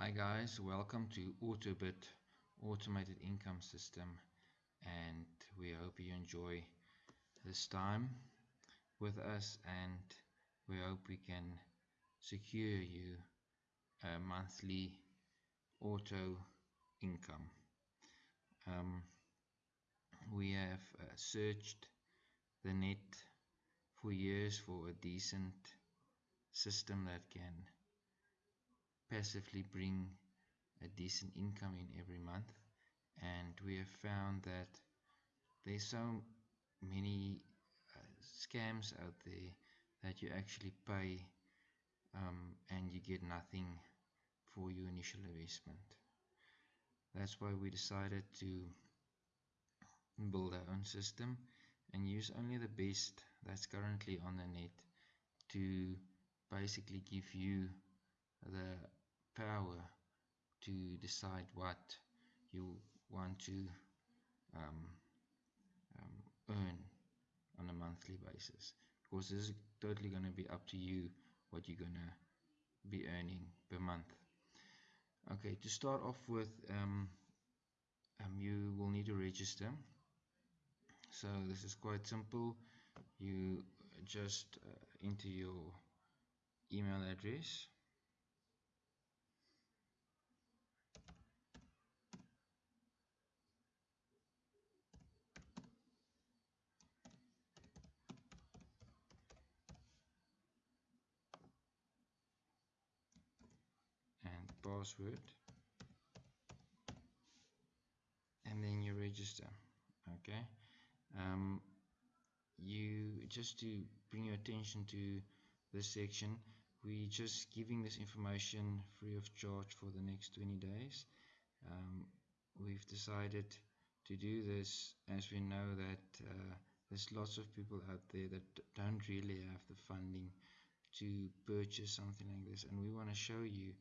Hi guys, welcome to Autobit Automated Income System and we hope you enjoy this time with us and we hope we can secure you a monthly auto income. Um, we have uh, searched the net for years for a decent system that can passively bring a decent income in every month. And we have found that there's so many uh, scams out there that you actually pay um, and you get nothing for your initial investment. That's why we decided to build our own system and use only the best that's currently on the net to basically give you the power to decide what you want to um, um, earn on a monthly basis. Because this is totally going to be up to you what you're going to be earning per month. Okay to start off with um, um, you will need to register. So this is quite simple. You just uh, enter your email address and password. And then you register. Okay. Um, you just to bring your attention to this section we're just giving this information free of charge for the next 20 days. Um, we've decided to do this as we know that uh, there's lots of people out there that don't really have the funding to purchase something like this. And we want to show you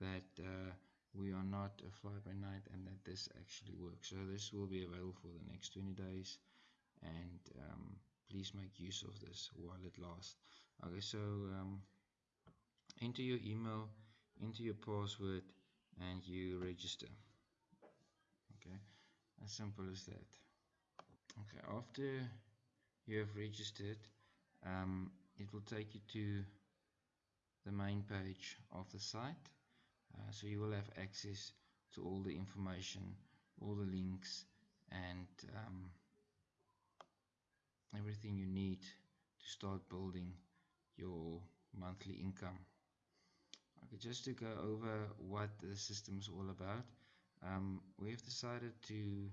that uh, we are not a fly by night and that this actually works. So this will be available for the next 20 days and um, please make use of this while it lasts. Okay so um, enter your email enter your password and you register. Okay as simple as that. Okay after you have registered um, it will take you to the main page of the site uh, so you will have access to all the information all the links and um, everything you need to start building your monthly income. Okay just to go over what the system is all about um, we have decided to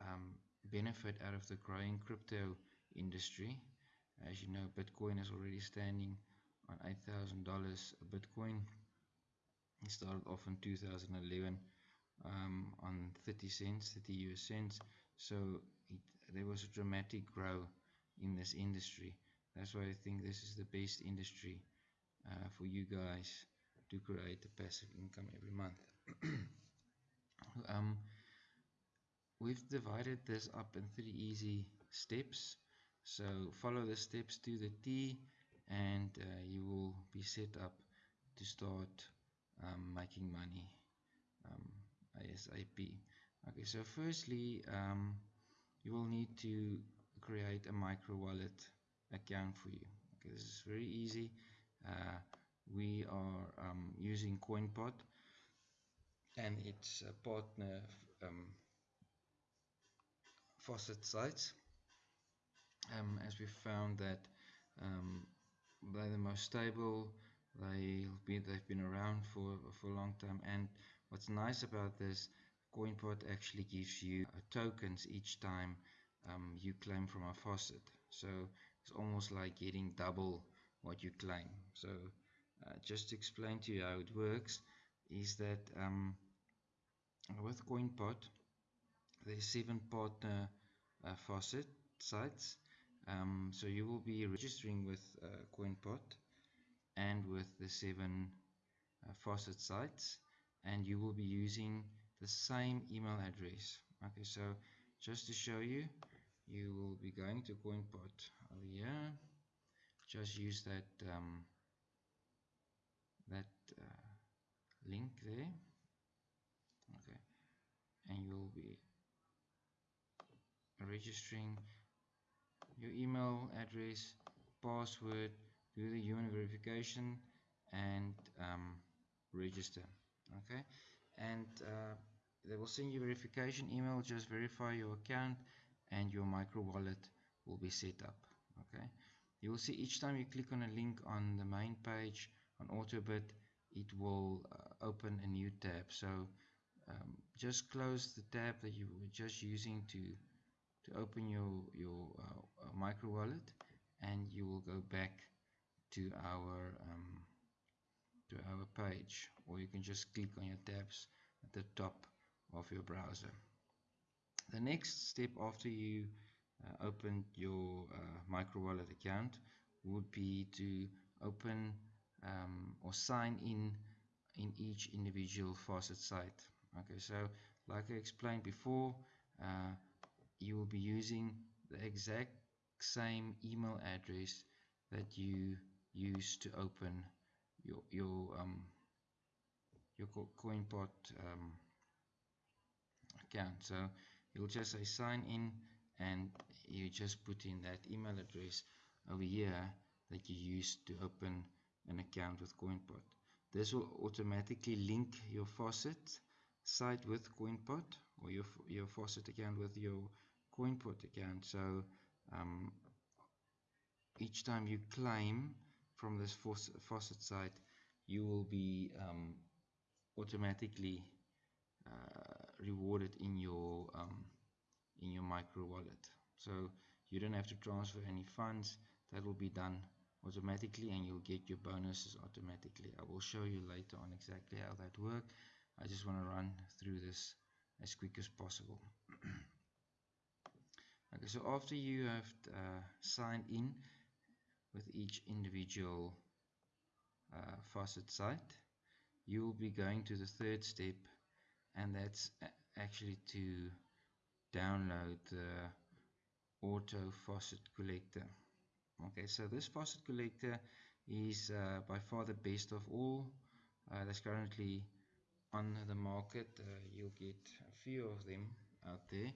um, benefit out of the growing crypto industry. As you know Bitcoin is already standing on $8,000 a Bitcoin it started off in 2011 um, on 30 cents 30 US cents. So it, there was a dramatic growth in this industry. That's why I think this is the best industry uh, for you guys to create a passive income every month. Um, we've divided this up in three easy steps. So follow the steps to the T and uh, you will be set up to start um, making money um, ASAP okay so firstly um, you will need to create a micro wallet account for you. Okay this is very easy. Uh, we are um, using CoinPot and its a partner um, faucet sites. Um, as we found that um, they're the most stable they'll be they've been around for for a long time. And what's nice about this CoinPot actually gives you uh, tokens each time um, you claim from a faucet. So it's almost like getting double what you claim so uh, just to explain to you how it works is that um, with CoinPot there's seven partner uh, faucet sites. Um, so you will be registering with uh, CoinPot and with the seven uh, faucet sites and you will be using the same email address. Okay so just to show you you will be going to CoinPot over here just use that um, that uh, link there. Okay and you'll be registering your email address password do the human verification and um, register okay? And uh, they will send you verification email just verify your account and your micro wallet will be set up okay? You will see each time you click on a link on the main page on Autobit it will uh, open a new tab. So um, just close the tab that you were just using to to open your your uh, uh micro wallet and you will go back to our um, to our page or you can just click on your tabs at the top of your browser. The next step after you uh, open your uh, micro wallet account would be to open um, or sign in in each individual faucet site. Okay so like I explained before uh, you will be using the exact same email address that you use to open your your um your CoinPot um, account. So you'll just say sign in and you just put in that email address over here that you used to open an account with CoinPot this will automatically link your faucet site with CoinPot or your, your faucet account with your CoinPot account. So um, each time you claim from this faucet site you will be um, automatically uh, rewarded in your um, in your micro wallet. So you don't have to transfer any funds. That will be done automatically and you'll get your bonuses automatically. I will show you later on exactly how that works I just want to run through this as quick as possible. Okay so after you have uh, signed in with each individual uh, faucet site. You will be going to the third step and that's actually to download the auto faucet collector. Okay so this faucet collector is uh, by far the best of all uh, that's currently on the market. Uh, you'll get a few of them out there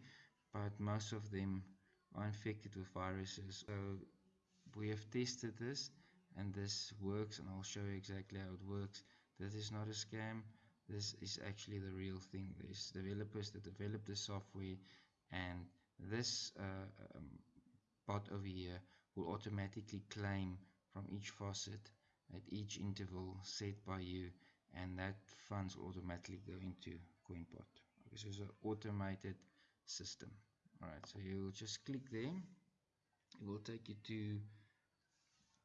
but most of them are infected with viruses. So we have tested this and this works and I'll show you exactly how it works. This is not a scam. This is actually the real thing. There's developers that develop the software and this uh, um, bot over here will automatically claim from each faucet at each interval set by you and that funds will automatically go into CoinPot. Okay, so it's an automated system. Alright so you'll just click there. It will take you to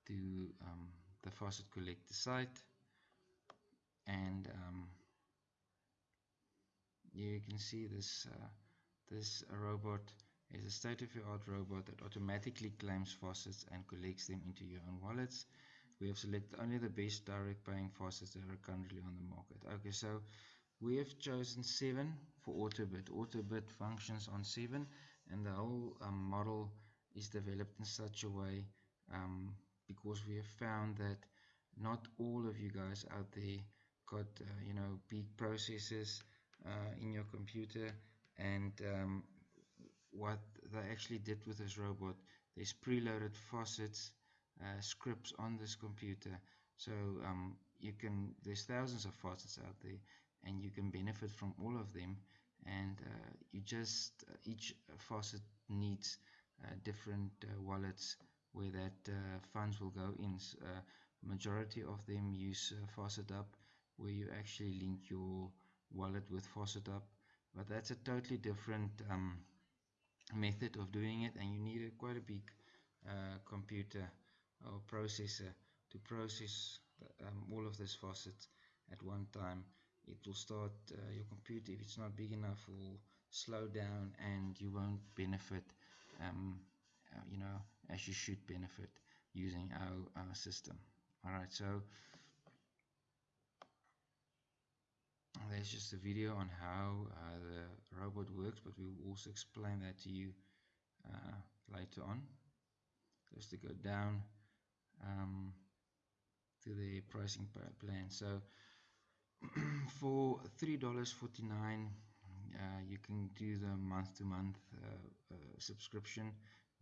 to um, the faucet collector site. And um, you can see this uh, this robot is a state-of-the-art robot that automatically claims faucets and collects them into your own wallets. We have selected only the best direct paying faucets that are currently on the market. Okay so we have chosen 7 for Autobit. Autobit functions on 7 and the whole um, model is developed in such a way um, because we have found that not all of you guys out there got uh, you know big processors uh, in your computer and um, what they actually did with this robot there's preloaded faucets uh, scripts on this computer. So um, you can there's thousands of faucets out there and you can benefit from all of them and uh, you just each faucet needs uh, different uh, wallets where that uh, funds will go in uh, majority of them use uh, FaucetHub where you actually link your wallet with FaucetHub but that's a totally different um, method of doing it and you need a, quite a big uh, computer or processor to process um, all of this faucets at one time. It will start uh, your computer if it's not big enough will slow down and you won't benefit um, uh, you know as you should benefit using our, our system. Alright so there's just a video on how uh, the robot works but we will also explain that to you uh, later on. Just to go down um, to the pricing plan. So for three dollars forty nine uh, you can do the month to month uh, uh, subscription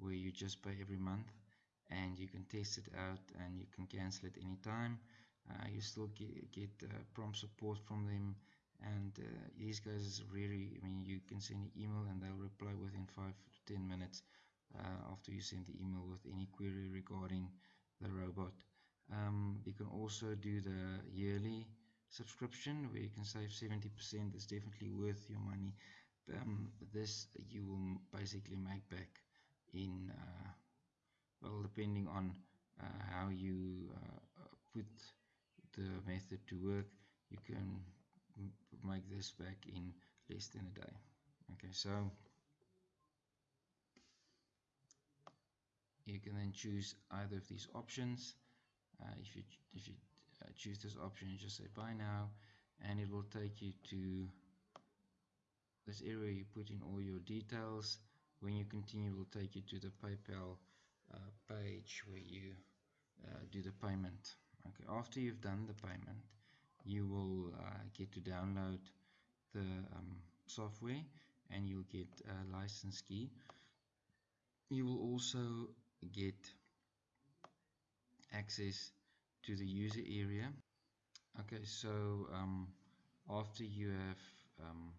where you just pay every month and you can test it out and you can cancel it anytime. Uh, you still get, get uh, prompt support from them and uh, these guys is really I mean you can send an email and they'll reply within 5 to 10 minutes uh, after you send the email with any query regarding the robot. Um, you can also do the yearly subscription where you can save 70% it's definitely worth your money. Um, this you will basically make back in uh, well depending on uh, how you uh, put the method to work you can make this back in less than a day. Okay so you can then choose either of these options. Uh, if you if you uh, choose this option you just say buy now and it will take you to this area you put in all your details when you continue it will take you to the PayPal uh, page where you uh, do the payment. Okay after you've done the payment you will uh, get to download the um, software and you'll get a license key. You will also get access to the user area. Okay so um, after you have um,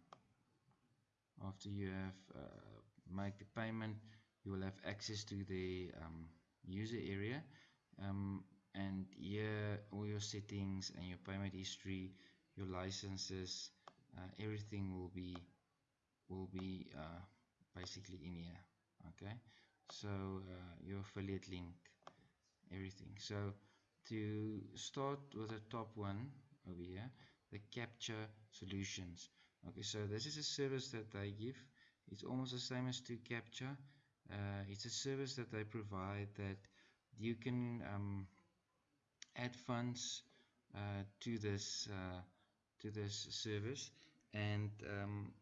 after you have uh, made the payment you will have access to the um, user area. Um, and here all your settings and your payment history your licenses uh, everything will be will be uh, basically in here okay? So uh, your affiliate link everything. So to start with the top one over here the capture solutions. Okay so this is a service that they give it's almost the same as 2Captcha. Uh, it's a service that they provide that you can um, add funds uh, to this uh, to this service. And um,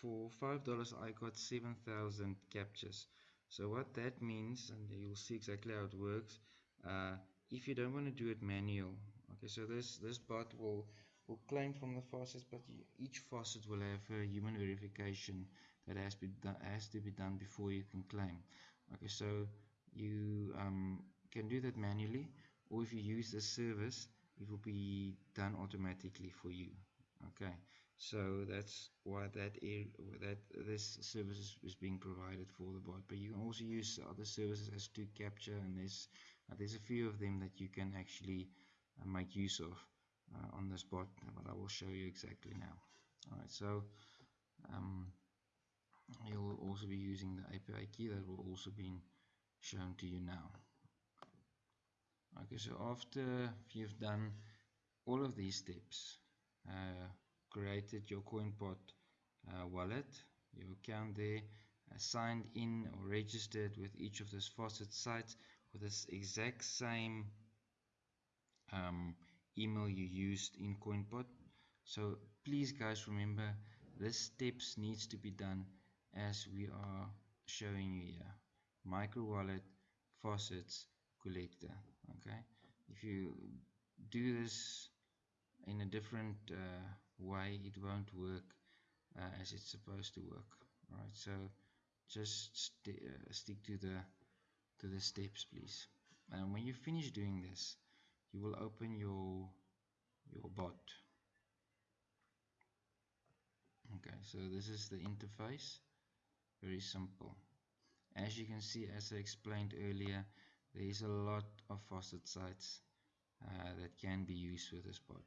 for five dollars I got 7,000 captures. So what that means and you'll see exactly how it works uh, if you don't want to do it manual okay so this this bot will will claim from the faucets but each faucet will have a human verification that has, be done, has to be done before you can claim. Okay so you um, can do that manually or if you use the service it will be done automatically for you. Okay so that's why that that this service is, being provided for the bot. But you can also use other services as to capture and there's uh, there's a few of them that you can actually uh, make use of uh, on this bot but I will show you exactly now. Alright so um, you'll also be using the API key that will also be shown to you now. Okay so after you've done all of these steps uh, created your CoinPot uh, wallet your account there uh, signed in or registered with each of those faucet sites with this exact same um, email you used in CoinPot so please guys remember this steps needs to be done as we are showing you here. Micro wallet faucets collector okay? If you do this in a different uh, way it won't work uh, as it's supposed to work alright? So just st uh, stick to the to the steps please. And when you finish doing this you will open your your bot. Okay so this is the interface very simple. As you can see as I explained earlier there is a lot of faucet sites uh, that can be used with this bot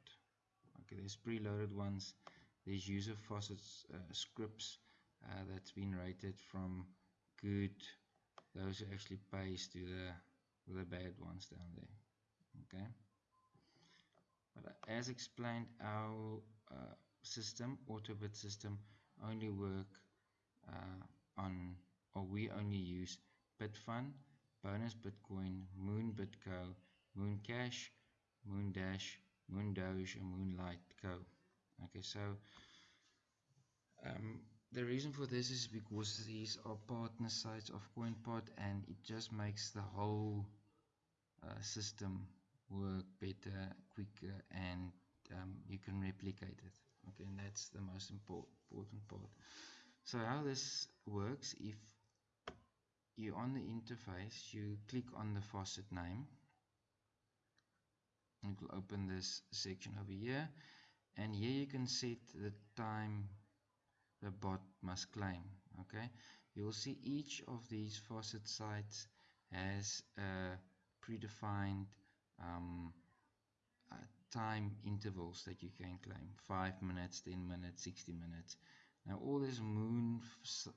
okay there's preloaded ones. There's user faucets uh, scripts uh, that's been rated from good those who actually pays to the the bad ones down there. Okay? But as explained our uh, system autobit system only work uh, on or we only use Bitfun bonus bitcoin moon bitco moon cash moon dash moon doge and moonlight co okay so um, the reason for this is because these are partner sites of CoinPot and it just makes the whole uh, system work better quicker and um, you can replicate it. Okay and that's the most important part so how this works if you on the interface you click on the faucet name. It will open this section over here. And here you can set the time the bot must claim okay? You will see each of these faucet sites has a predefined um, uh, time intervals that you can claim. 5 minutes 10 minutes 60 minutes now all this moon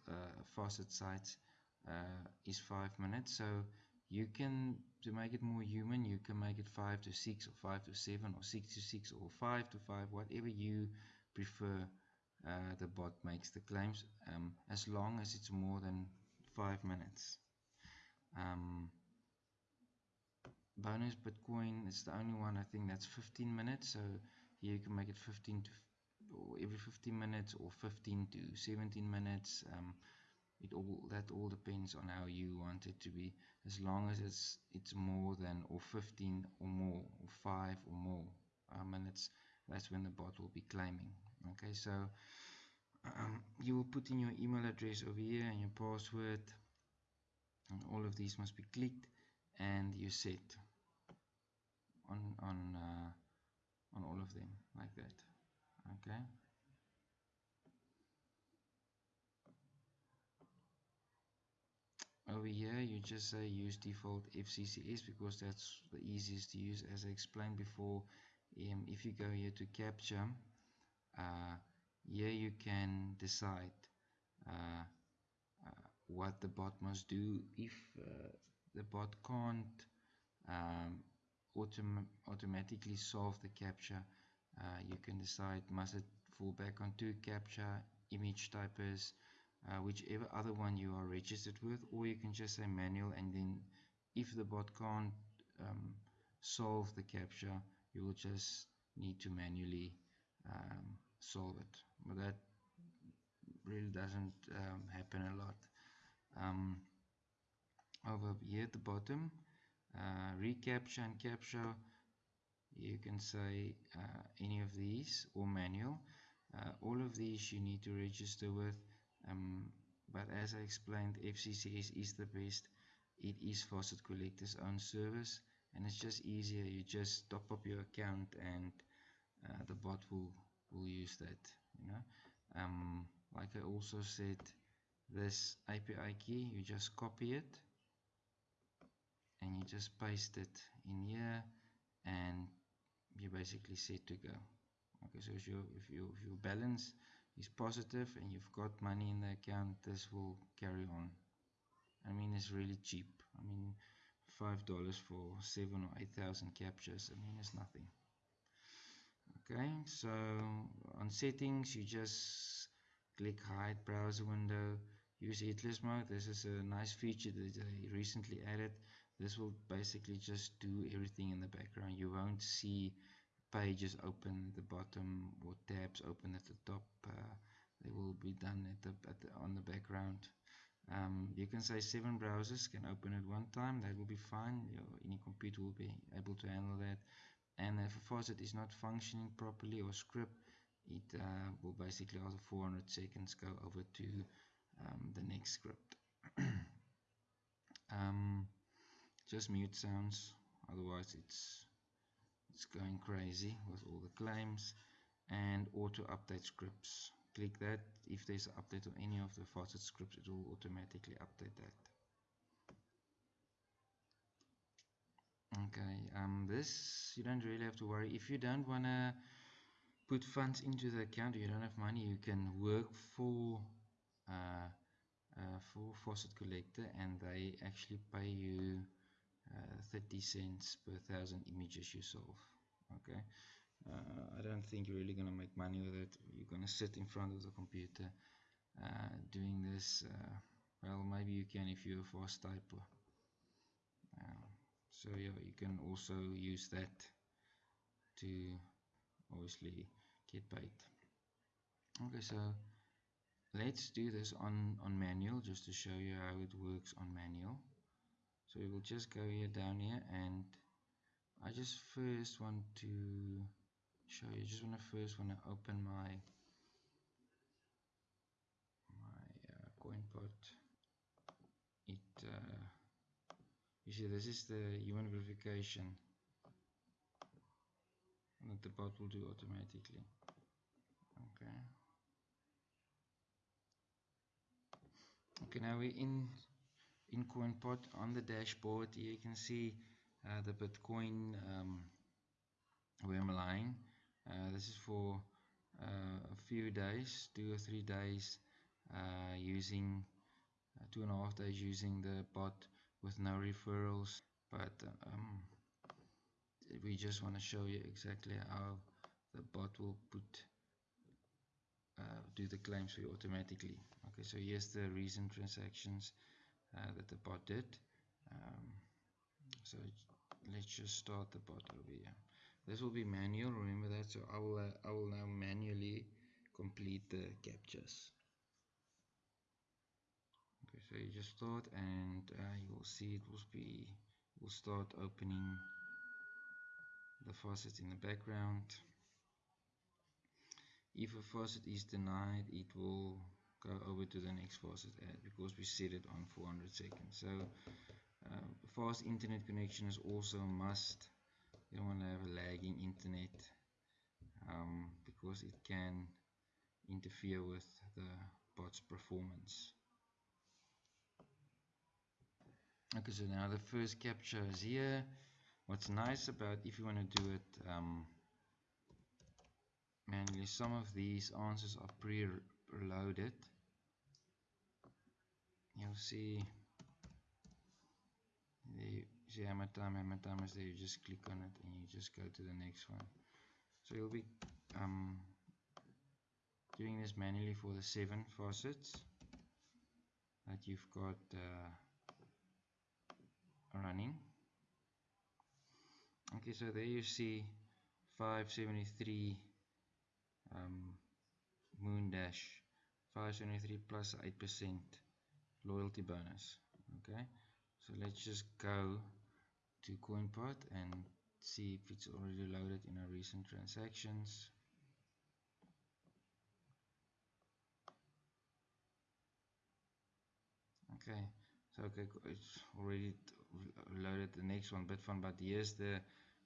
uh, faucet sites uh, is 5 minutes so you can to make it more human you can make it 5 to 6 or 5 to 7 or 6 to 6 or 5 to 5 whatever you prefer uh, the bot makes the claims um, as long as it's more than 5 minutes. Um, bonus bitcoin is the only one I think that's 15 minutes so here you can make it 15 to or every 15 minutes or 15 to 17 minutes um, it all that all depends on how you want it to be. As long as it's it's more than or 15 or more or 5 or more uh, minutes that's when the bot will be claiming. Okay so um, you will put in your email address over here and your password and all of these must be clicked and you set on on uh, on all of them like that okay over here you just say use default FCCS because that's the easiest to use. As I explained before um, if you go here to capture uh, here you can decide uh, uh, what the bot must do. If uh, the bot can't um, autom automatically solve the capture uh, you can decide must it fall back on two capture ImageTyperz uh, whichever other one you are registered with or you can just say manual and then if the bot can't um, solve the capture you will just need to manually um, solve it. But that really doesn't um, happen a lot. Um, over here at the bottom uh, recapture and capture you can say uh, any of these or manual. Uh, all of these you need to register with um, but as I explained FCCS is the best. It is Faucet Collector's own service and it's just easier. You just top up your account and uh, the bot will will use that you know. Um, like I also said this API key you just copy it and you just paste it in here and you basically set to go. Okay so if, you, if, you, if your balance is positive and you've got money in the account this will carry on. I mean it's really cheap. I mean five dollars for seven or eight thousand captures I mean it's nothing. Okay so on settings you just click hide browser window use headless mode. This is a nice feature that they recently added this will basically just do everything in the background. You won't see pages open at the bottom or tabs open at the top uh, they will be done at the, at the on the background. Um, you can say seven browsers can open at one time that will be fine. Your, any computer will be able to handle that. And if a faucet is not functioning properly or script it uh, will basically after 400 seconds go over to um, the next script. Um, just mute sounds. Otherwise it's it's going crazy with all the claims and auto update scripts. Click that. If there's an update on any of the faucet scripts it will automatically update that. Okay um, this you don't really have to worry. If you don't want to put funds into the account you don't have money you can work for uh, uh, for faucet collector and they actually pay you uh, 30 cents per thousand images you solve okay? Uh, I don't think you're really gonna make money with it. You're gonna sit in front of the computer uh, doing this uh, well maybe you can if you're a fast typer. Uh, so yeah you can also use that to obviously get paid. Okay so let's do this on on manual just to show you how it works on manual so we will just go here down here and I just first want to show you just want to first want to open my my uh, CoinPot it uh, you see this is the human verification that the bot will do automatically. Okay. Okay now we're in in CoinPot on the dashboard you can see uh, the Bitcoin um, where I'm lying uh, this is for uh, a few days two or three days uh, using uh, two and a half days using the bot with no referrals. But um, we just want to show you exactly how the bot will put uh, do the claims for you automatically. Okay so here's the recent transactions that the bot did. Um, so let's just start the bot over here. This will be manual remember that? So I will uh, I will now manually complete the captures. Okay so you just start and uh, you will see it will be will start opening the faucet in the background. If a faucet is denied it will go over to the next faucet ad because we set it on 400 seconds. So uh, fast internet connection is also a must. You don't want to have a lagging internet um, because it can interfere with the bot's performance. Okay so now the first capture is here. What's nice about if you want to do it um, manually some of these answers are pre-loaded you'll see. There see time hammer time is there. You just click on it and you just go to the next one. So you'll be um, doing this manually for the seven faucets that you've got uh, running. Okay so there you see 573 um, moon dash. 573 plus 8% loyalty bonus okay? So let's just go to CoinPot and see if it's already loaded in our recent transactions. Okay so okay it's already loaded the next one Bitfun but here's the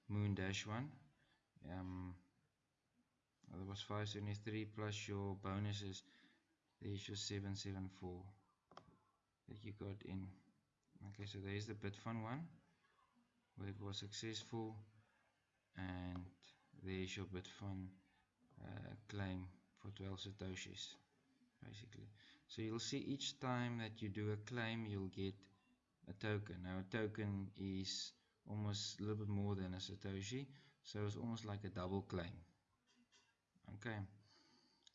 Moon Dash one. Um, that was 573 plus your bonuses there's your 774 that you got in. Okay so there's the Bitfun one where it was successful and there's your Bitfun uh, claim for 12 satoshis basically. So you'll see each time that you do a claim you'll get a token. Now a token is almost a little bit more than a satoshi so it's almost like a double claim. Okay?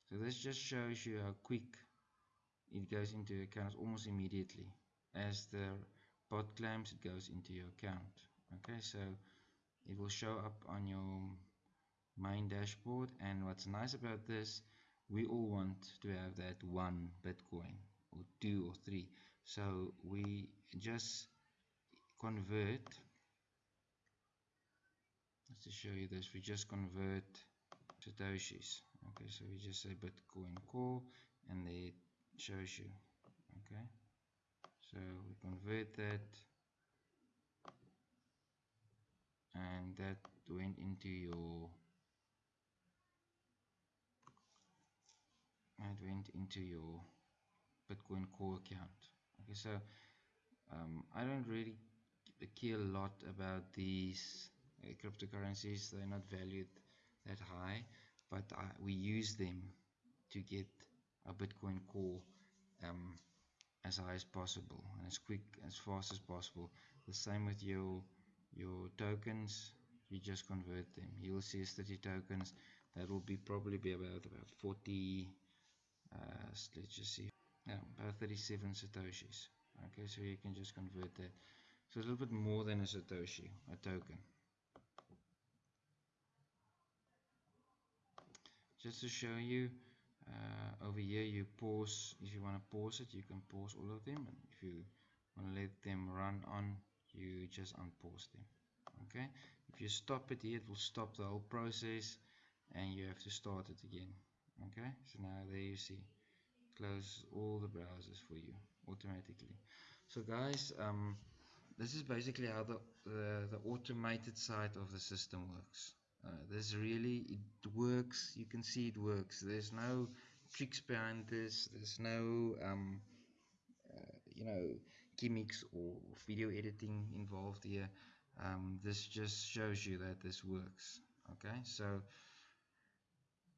So this just shows you how quick it goes into your account almost immediately. As the bot claims it goes into your account. Okay so it will show up on your main dashboard. And what's nice about this we all want to have that one bitcoin or two or three. So we just convert. Let's just show you this. We just convert satoshis. Okay so we just say bitcoin core and it shows you okay? So we convert that and that went into your it went into your Bitcoin core account okay? So um, I don't really care a lot about these uh, cryptocurrencies. They're not valued that high but I, we use them to get a Bitcoin core um, as high as possible and as quick as fast as possible. The same with your your tokens. You just convert them. You'll see 30 tokens. That will be probably be about about 40 uh, let's just see yeah, about 37 satoshis. Okay so you can just convert that. So a little bit more than a satoshi a token. Just to show you uh, over here you pause if you want to pause it you can pause all of them and if you want to let them run on you just unpause them okay? If you stop it here it will stop the whole process and you have to start it again okay? So now there you see close all the browsers for you automatically. So guys um, this is basically how the, the, the automated side of the system works uh, this really it works. You can see it works. There's no tricks behind this. There's no um, uh, you know gimmicks or video editing involved here. Um, this just shows you that this works. Okay? So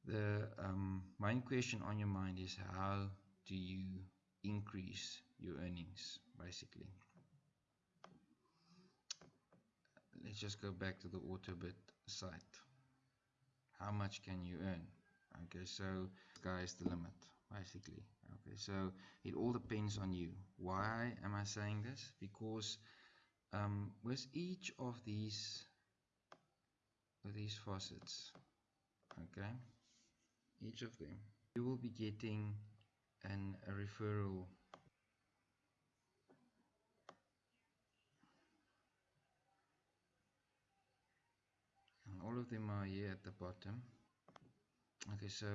the um, main question on your mind is how do you increase your earnings basically let's just go back to the autobit site. How much can you earn? Okay so sky is the limit basically. Okay so it all depends on you. Why am I saying this? Because um, with each of these of these faucets okay each of them you will be getting an a referral all of them are here at the bottom. Okay so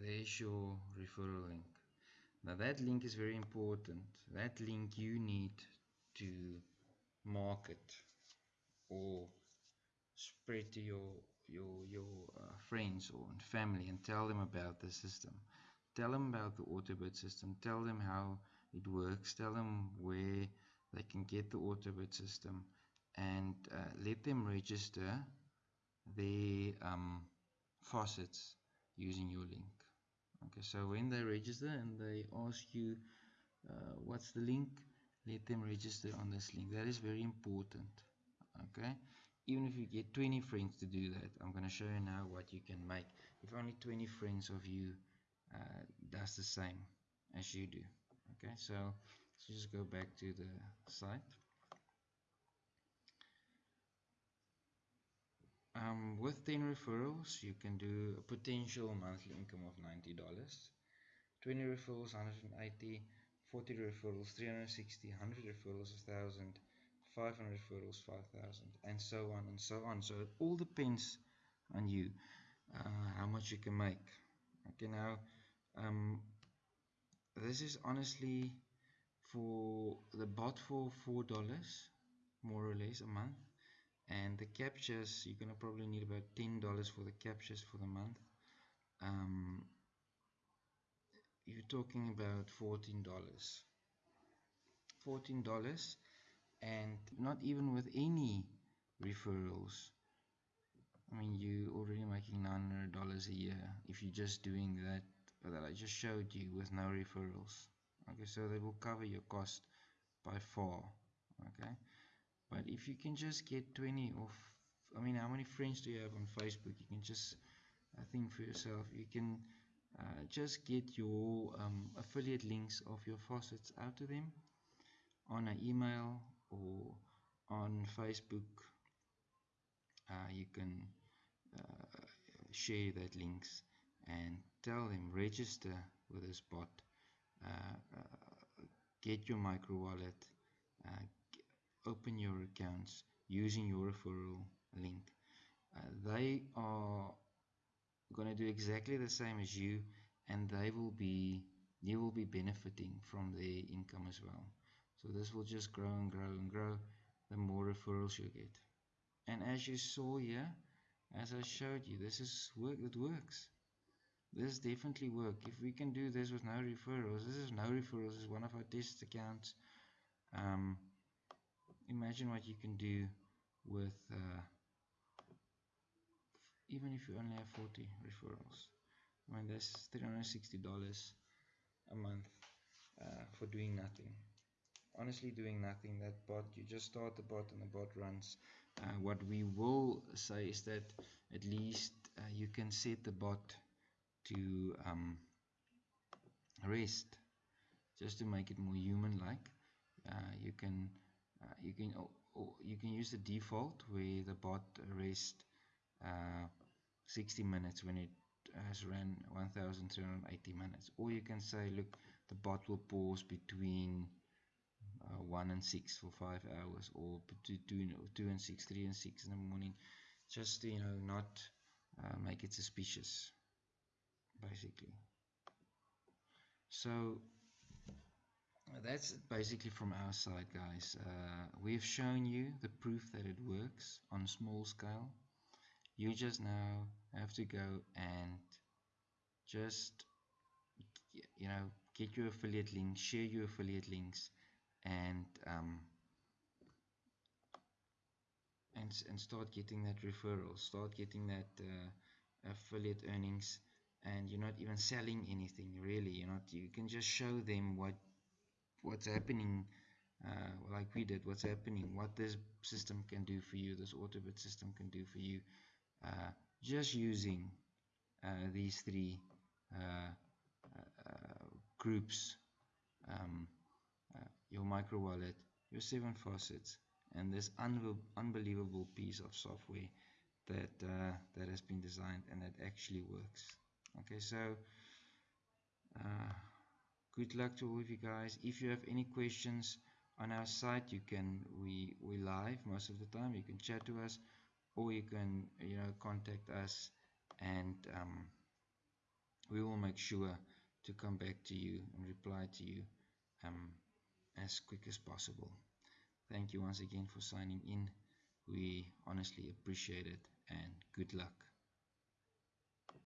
there's your referral link. Now that link is very important. That link you need to market or spread to your your your uh, friends or family and tell them about the system. Tell them about the autobit system. Tell them how it works. Tell them where they can get the autobit system and uh, let them register their um, faucets using your link. Okay so when they register and they ask you uh, what's the link let them register on this link. That is very important okay? Even if you get 20 friends to do that I'm going to show you now what you can make. If only 20 friends of you uh, does the same as you do okay? So let's just go back to the site um, with 10 referrals you can do a potential monthly income of $90 20 referrals 180 40 referrals 360 100 referrals 1000 500 referrals 5000 and so on and so on. So it all depends on you uh, how much you can make. Okay now um, this is honestly for the bot for four dollars more or less a month and the captures you're gonna probably need about ten dollars for the captures for the month. Um, you're talking about fourteen dollars. Fourteen dollars and not even with any referrals. I mean you already making $900 a year if you're just doing that that I just showed you with no referrals. Okay so they will cover your cost by far okay but if you can just get 20 of I mean how many friends do you have on Facebook? You can just I think for yourself you can uh, just get your um, affiliate links of your faucets out to them on an email or on Facebook. Uh, you can uh, share that links and tell them register with this bot. Uh, uh, get your micro wallet uh, open your accounts using your referral link. They are going to do exactly the same as you and they will be you will be benefiting from their income as well. So this will just grow and grow and grow. The more referrals you get. And as you saw here as I showed you this is work that works. This definitely work. If we can do this with no referrals this is no referrals this is one of our test accounts. Um, imagine what you can do with uh, even if you only have 40 referrals. I mean that's $360 a month uh, for doing nothing. Honestly doing nothing. That bot you just start the bot and the bot runs. Uh, what we will say is that at least uh, you can set the bot to um, rest. Just to make it more human like uh, you can uh, you can you can use the default where the bot rest uh, 60 minutes when it has run 1380 minutes. Or you can say look the bot will pause between uh, 1 and 6 for 5 hours or between 2 and 6 3 and 6 in the morning. Just you know not uh, make it suspicious basically. So that's basically from our side guys. Uh, we've shown you the proof that it works on small scale. You just now have to go and just you know get your affiliate links share your affiliate links and um, and, and start getting that referral start getting that uh, affiliate earnings and you're not even selling anything really. You're not you can just show them what what's happening uh, like we did what's happening what this system can do for you this autobit system can do for you uh, just using uh, these three uh, uh, groups um, uh, your micro wallet your seven faucets and this unbelievable piece of software that that has been designed and that actually works. Okay so uh, good luck to all of you guys. If you have any questions on our site you can we we live most of the time. You can chat to us or you can you know contact us and um, we will make sure to come back to you and reply to you um, as quick as possible. Thank you once again for signing in. We honestly appreciate it and good luck